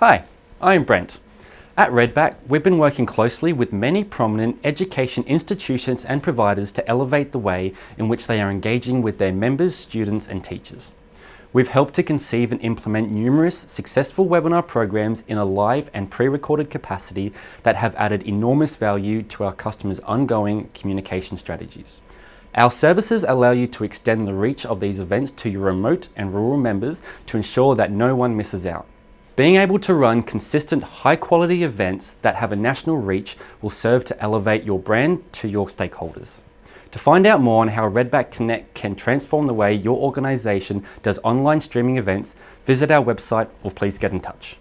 Hi, I'm Brent. At Redback, we've been working closely with many prominent education institutions and providers to elevate the way in which they are engaging with their members, students and teachers. We've helped to conceive and implement numerous successful webinar programs in a live and pre-recorded capacity that have added enormous value to our customers' ongoing communication strategies. Our services allow you to extend the reach of these events to your remote and rural members to ensure that no one misses out. Being able to run consistent high quality events that have a national reach will serve to elevate your brand to your stakeholders. To find out more on how Redback Connect can transform the way your organisation does online streaming events, visit our website or please get in touch.